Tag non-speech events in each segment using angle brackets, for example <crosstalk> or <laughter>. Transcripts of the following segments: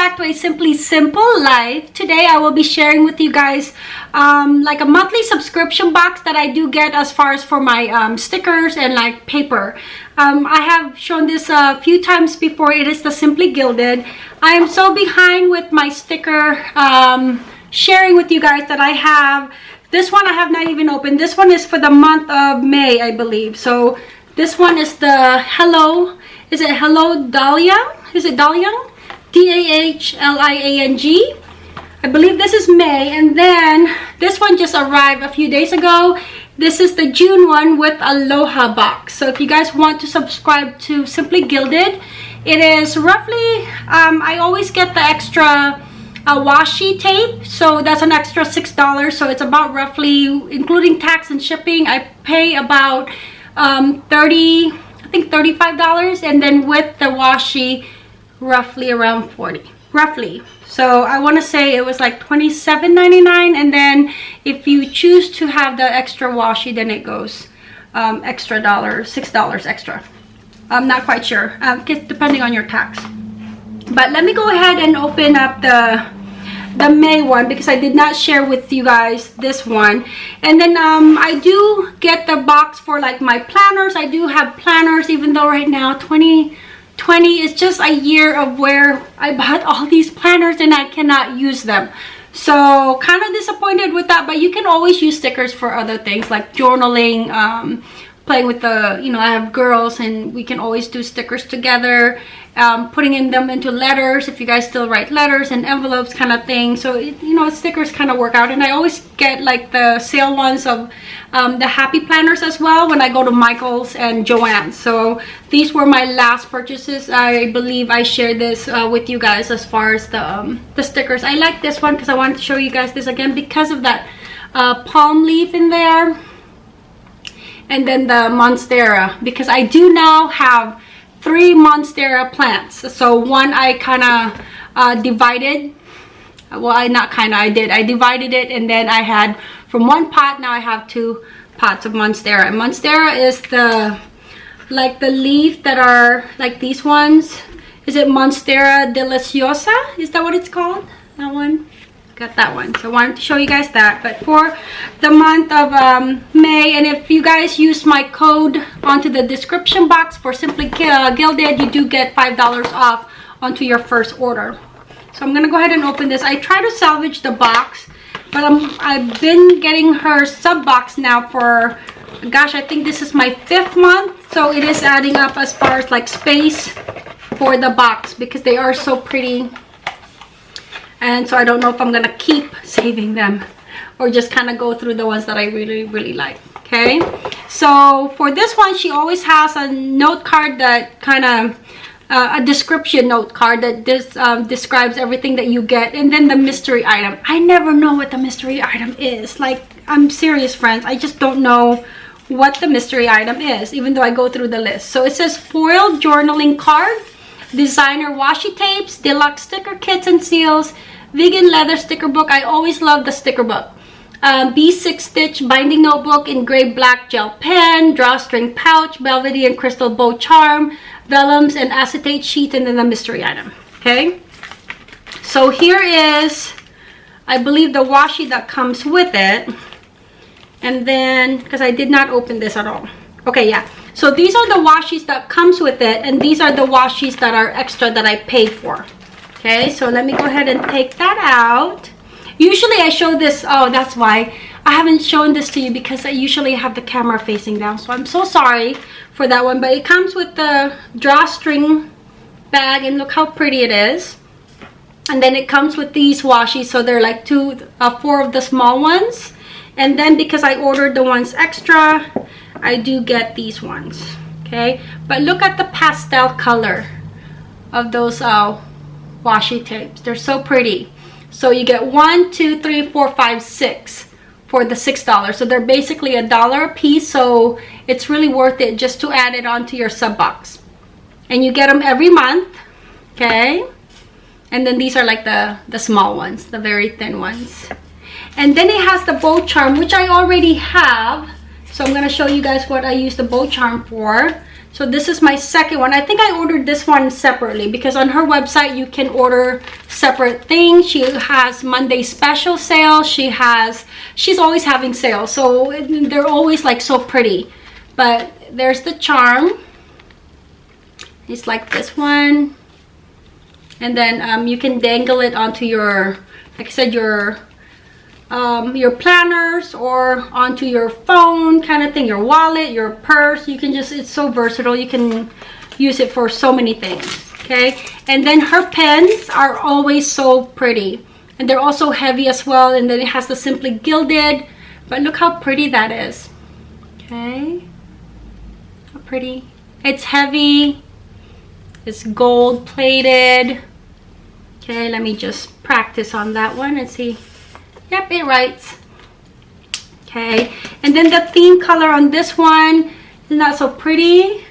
back to a Simply Simple Life. Today I will be sharing with you guys um, like a monthly subscription box that I do get as far as for my um, stickers and like paper. Um, I have shown this a few times before. It is the Simply Gilded. I am so behind with my sticker um, sharing with you guys that I have. This one I have not even opened. This one is for the month of May, I believe. So this one is the Hello. Is it Hello Dahlia? Is it Dahlia? D-A-H-L-I-A-N-G. I believe this is May. And then this one just arrived a few days ago. This is the June one with Aloha box. So if you guys want to subscribe to Simply Gilded, it is roughly, um, I always get the extra uh, washi tape. So that's an extra $6. So it's about roughly, including tax and shipping, I pay about um, 30 I think $35. And then with the washi, roughly around 40 roughly. So i want to say it was like 27.99 and then if you choose to have the extra washi then it goes um, extra dollar six dollars extra. I'm not quite sure um, depending on your tax. But let me go ahead and open up the the May one because I did not share with you guys this one. And then um, I do get the box for like my planners. I do have planners even though right now 20 20 is just a year of where I bought all these planners and I cannot use them. So kind of disappointed with that, but you can always use stickers for other things like journaling, um, playing with the, you know, I have girls and we can always do stickers together um, putting in them into letters if you guys still write letters and envelopes kind of thing. So it, you know stickers kind of work out. And I always get like the sale ones of um, the happy planners as well when I go to Michael's and Joann's so these were my last purchases. I believe I shared this uh, with you guys as far as the um, the stickers. I like this one because I wanted to show you guys this again because of that uh, palm leaf in there and then the monstera because I do now have three monstera plants. So one i kind of uh, divided. Well i not kind of i did. I divided it and then i had from one pot now i have two pots of monstera. And monstera is the like the leaf that are like these ones. Is it monstera deliciosa? Is that what it's called? That one got that one. So i wanted to show you guys that. But for the month of um, may and if you guys use my code onto the description box for simply uh, gilded you do get five dollars off onto your first order. So i'm gonna go ahead and open this. I try to salvage the box but I'm, i've been getting her sub box now for gosh i think this is my fifth month. So it is adding up as far as like space for the box because they are so pretty and so I don't know if I'm gonna keep saving them or just kind of go through the ones that I really really like okay? So for this one she always has a note card that kind of uh, a description note card that this um, describes everything that you get and then the mystery item. I never know what the mystery item is. Like I'm serious friends. I just don't know what the mystery item is even though I go through the list. So it says foiled journaling card designer washi tapes deluxe sticker kits and seals vegan leather sticker book. I always love the sticker book. Um, b6 stitch binding notebook in gray black gel pen drawstring pouch velvety and crystal bow charm vellums and acetate sheet and then the mystery item okay? So here is i believe the washi that comes with it. And then because i did not open this at all. Okay yeah so these are the washis that comes with it and these are the washis that are extra that i paid for. Okay so let me go ahead and take that out. Usually i show this oh that's why. I haven't shown this to you because i usually have the camera facing down so i'm so sorry for that one but it comes with the drawstring bag and look how pretty it is. And then it comes with these washi so they're like two uh, four of the small ones and then because i ordered the ones extra i do get these ones okay? But look at the pastel color of those uh, washi tapes. They're so pretty. So you get one two three four five six for the six dollars. So they're basically a dollar a piece so it's really worth it just to add it onto your sub box. And you get them every month okay? And then these are like the the small ones the very thin ones and then it has the bow charm which i already have. So i'm going to show you guys what i use the bow charm for. So this is my second one. I think i ordered this one separately because on her website you can order separate things. She has monday special sale. She has she's always having sales. So they're always like so pretty. But there's the charm. It's like this one. And then um, you can dangle it onto your like i said your um, your planners or onto your phone kind of thing, your wallet, your purse. You can just, it's so versatile. You can use it for so many things, okay? And then her pens are always so pretty. And they're also heavy as well. And then it has the Simply Gilded. But look how pretty that is, okay? How pretty. It's heavy. It's gold plated. Okay, let me just practice on that one and see Yep, it writes. Okay, and then the theme color on this one is not so pretty.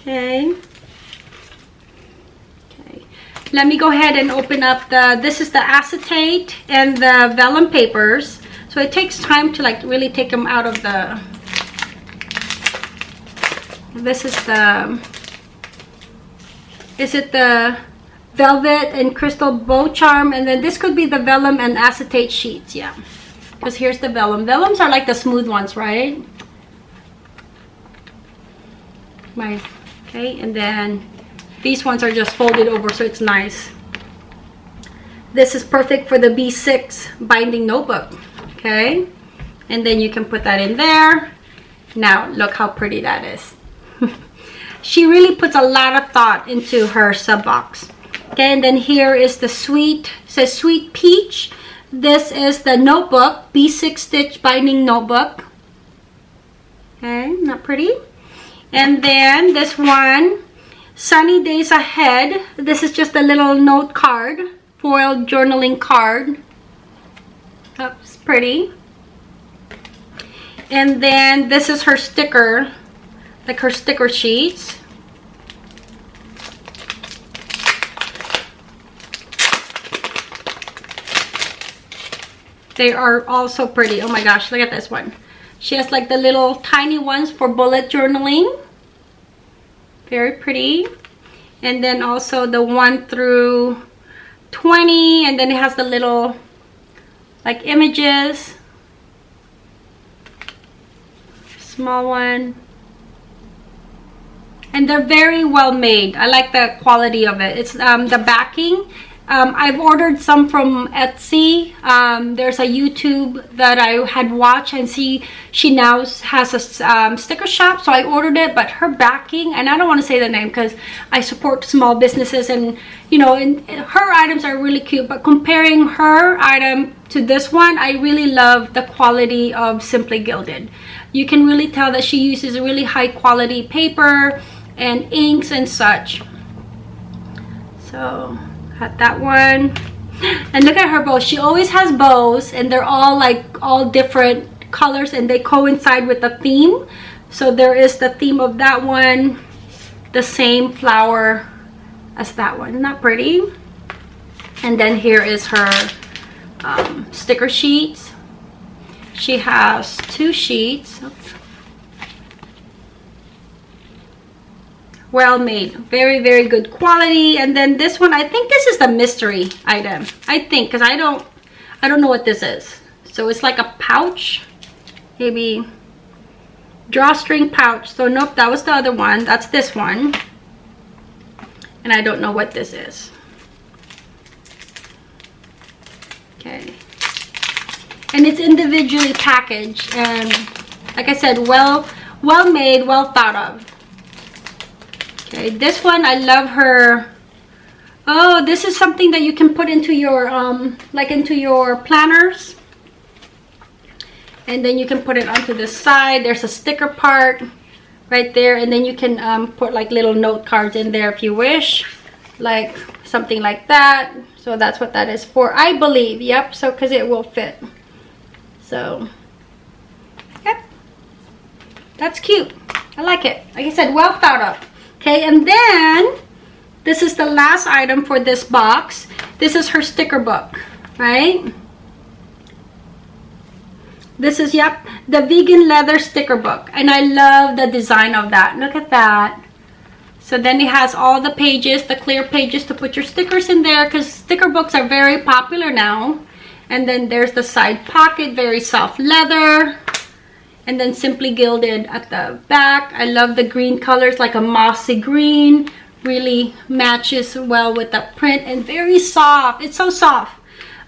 Okay. Okay. Let me go ahead and open up the, this is the acetate and the vellum papers. So it takes time to like really take them out of the, this is the, is it the velvet and crystal bow charm and then this could be the vellum and acetate sheets yeah. Because here's the vellum. Vellums are like the smooth ones right? My okay and then these ones are just folded over so it's nice. This is perfect for the b6 binding notebook okay? And then you can put that in there. Now look how pretty that is. <laughs> She really puts a lot of thought into her sub box okay and then here is the sweet says sweet peach. This is the notebook b6 stitch binding notebook. Okay not pretty? And then this one sunny days ahead. This is just a little note card foil journaling card. That's pretty. And then this is her sticker like her sticker sheets They are all so pretty. Oh my gosh, look at this one. She has like the little tiny ones for bullet journaling. Very pretty. And then also the 1 through 20. And then it has the little like images. Small one. And they're very well made. I like the quality of it. It's um, the backing um, I've ordered some from Etsy. Um, there's a YouTube that I had watched and see she now has a um, sticker shop. So I ordered it, but her backing, and I don't want to say the name because I support small businesses and, you know, and her items are really cute. But comparing her item to this one, I really love the quality of Simply Gilded. You can really tell that she uses really high quality paper and inks and such. So That one. And look at her bows. She always has bows and they're all like all different colors and they coincide with the theme. So there is the theme of that one, the same flower as that one. That pretty? And then here is her um, sticker sheets. She has two sheets. Oops. Well made. Very very good quality. And then this one i think this is the mystery item. I think because i don't i don't know what this is. So it's like a pouch maybe drawstring pouch. So nope that was the other one. That's this one. And i don't know what this is. Okay. And it's individually packaged and like i said well well made well thought of okay this one i love her. Oh this is something that you can put into your um like into your planners. And then you can put it onto the side. There's a sticker part right there. And then you can um, put like little note cards in there if you wish. Like something like that. So that's what that is for i believe. Yep so because it will fit. So yep. That's cute. I like it. Like i said well thought of okay and then this is the last item for this box. This is her sticker book right? This is yep the vegan leather sticker book and i love the design of that. Look at that. So then it has all the pages the clear pages to put your stickers in there because sticker books are very popular now. And then there's the side pocket very soft leather and then simply gilded at the back. I love the green colors like a mossy green really matches well with the print and very soft. It's so soft.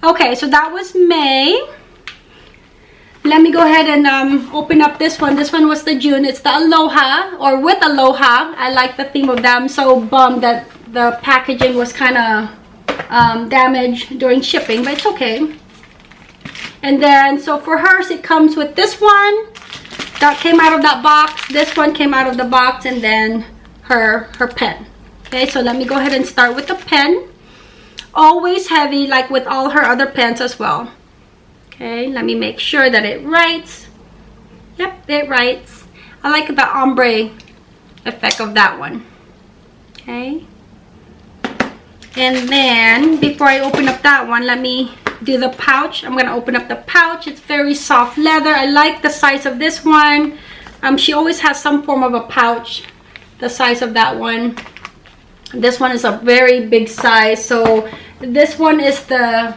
Okay so that was may. Let me go ahead and um, open up this one. This one was the june. It's the aloha or with aloha. I like the theme of that. I'm so bummed that the packaging was kind of um, damaged during shipping but it's okay. And then so for hers it comes with this one that came out of that box. This one came out of the box and then her her pen. Okay so let me go ahead and start with the pen. Always heavy like with all her other pens as well. Okay let me make sure that it writes. Yep it writes. I like the ombre effect of that one. Okay. And then before i open up that one let me do the pouch. I'm gonna open up the pouch. It's very soft leather. I like the size of this one. Um she always has some form of a pouch the size of that one. This one is a very big size. So this one is the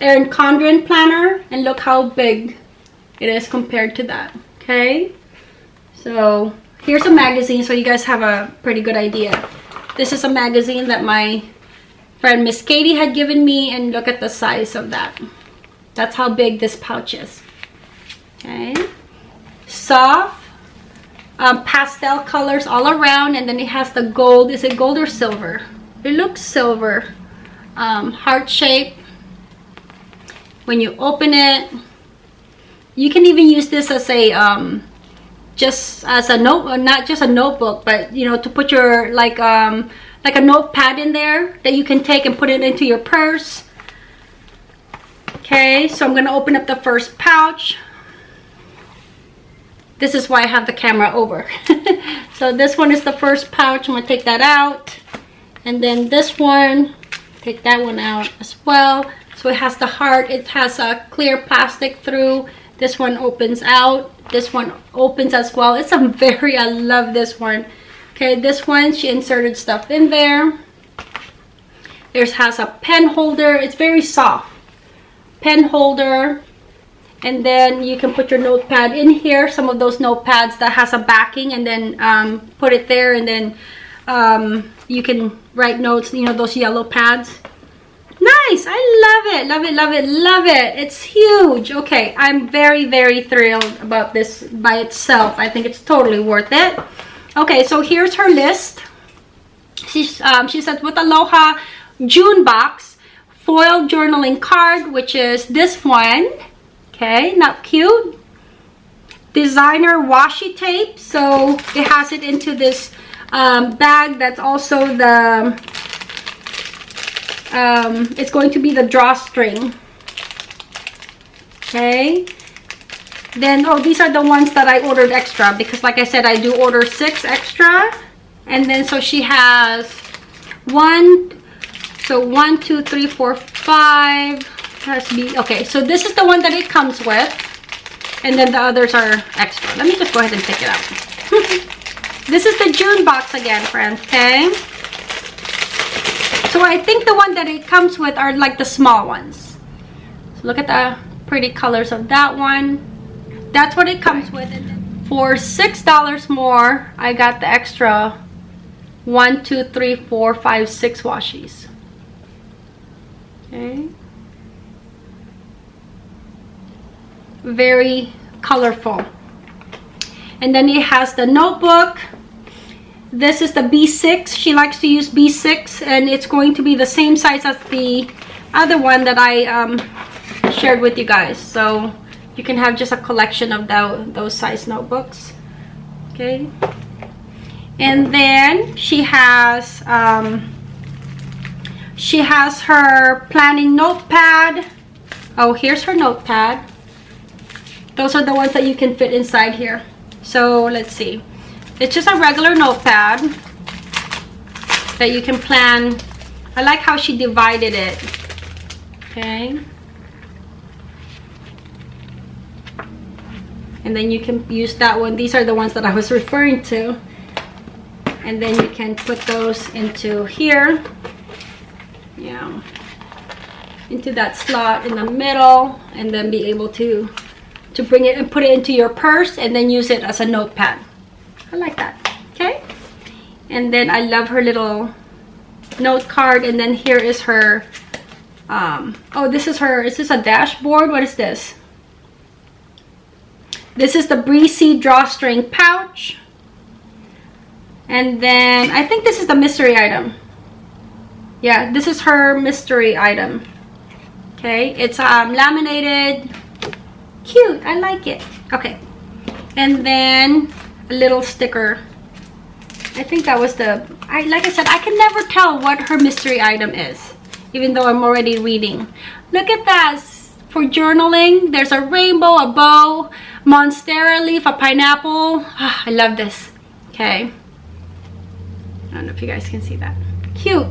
Erin Condren planner and look how big it is compared to that okay? So here's a magazine so you guys have a pretty good idea. This is a magazine that my friend Miss Katie had given me and look at the size of that. That's how big this pouch is. Okay. Soft um, pastel colors all around and then it has the gold. Is it gold or silver? It looks silver. Um, heart shape. When you open it, you can even use this as a um, just as a note, not just a notebook, but you know, to put your like um, like a notepad in there that you can take and put it into your purse. Okay, so I'm going to open up the first pouch. This is why I have the camera over. <laughs> so this one is the first pouch. I'm going to take that out. And then this one, take that one out as well. So it has the heart. It has a clear plastic through. This one opens out. This one opens as well. It's a <laughs> very, I love this one. Okay, this one, she inserted stuff in there. There's has a pen holder. It's very soft. Pen holder. And then you can put your notepad in here. Some of those notepads that has a backing and then um, put it there and then um, you can write notes, you know, those yellow pads. Nice. I love it. Love it, love it, love it. It's huge. Okay, I'm very, very thrilled about this by itself. I think it's totally worth it okay so here's her list. She's um, she says with aloha june box foil journaling card which is this one. Okay not cute. Designer washi tape so it has it into this um, bag that's also the um, it's going to be the drawstring. Okay then, oh, these are the ones that I ordered extra because like I said, I do order six extra. And then, so she has one, so one, two, three, four, five. Has be, okay, so this is the one that it comes with. And then the others are extra. Let me just go ahead and pick it out. <laughs> this is the June box again, friends, okay? So I think the one that it comes with are like the small ones. So look at the pretty colors of that one that's what it comes with. For six dollars more i got the extra one two three four five six washies. Okay. Very colorful. And then it has the notebook. This is the b6 she likes to use b6 and it's going to be the same size as the other one that i um, shared with you guys. So you can have just a collection of those size notebooks okay? And then she has um, she has her planning notepad. Oh here's her notepad. Those are the ones that you can fit inside here. So let's see. It's just a regular notepad that you can plan. I like how she divided it okay and then you can use that one. These are the ones that i was referring to. And then you can put those into here. Yeah. Into that slot in the middle and then be able to to bring it and put it into your purse and then use it as a notepad. I like that. Okay? And then i love her little note card and then here is her um oh this is her is this a dashboard? What is this this is the breezy drawstring pouch. And then i think this is the mystery item. Yeah this is her mystery item. Okay it's um laminated. Cute i like it. Okay. And then a little sticker. I think that was the i like i said i can never tell what her mystery item is even though i'm already reading. Look at that. For journaling there's a rainbow a bow monstera leaf a pineapple. Oh, i love this. Okay. I don't know if you guys can see that. Cute.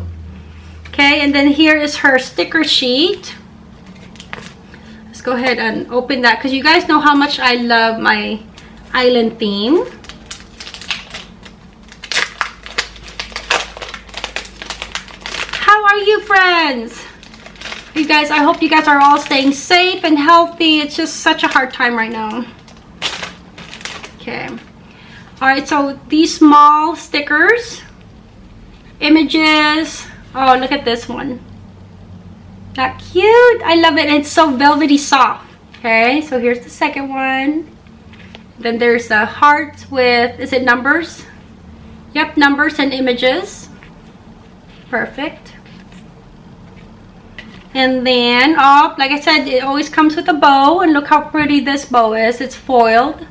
Okay and then here is her sticker sheet. Let's go ahead and open that because you guys know how much i love my island theme. How are you friends? You guys i hope you guys are all staying safe and healthy. It's just such a hard time right now okay. All right so these small stickers images oh look at this one. That cute i love it it's so velvety soft. Okay so here's the second one. Then there's a heart with is it numbers? Yep numbers and images. Perfect. And then oh like i said it always comes with a bow and look how pretty this bow is. It's foiled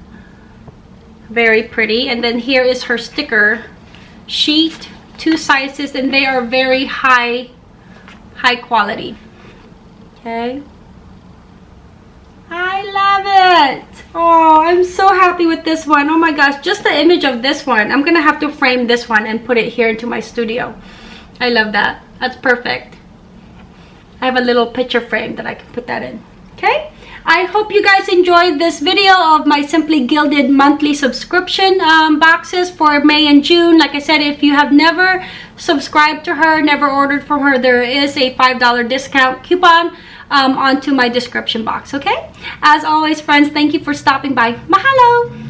very pretty. And then here is her sticker sheet two sizes and they are very high high quality. Okay. I love it. Oh I'm so happy with this one. Oh my gosh just the image of this one. I'm gonna have to frame this one and put it here into my studio. I love that. That's perfect. I have a little picture frame that I can put that in. Okay I hope you guys enjoyed this video of my Simply Gilded monthly subscription um, boxes for May and June. Like I said, if you have never subscribed to her, never ordered from her, there is a $5 discount coupon um, onto my description box, okay? As always, friends, thank you for stopping by. Mahalo!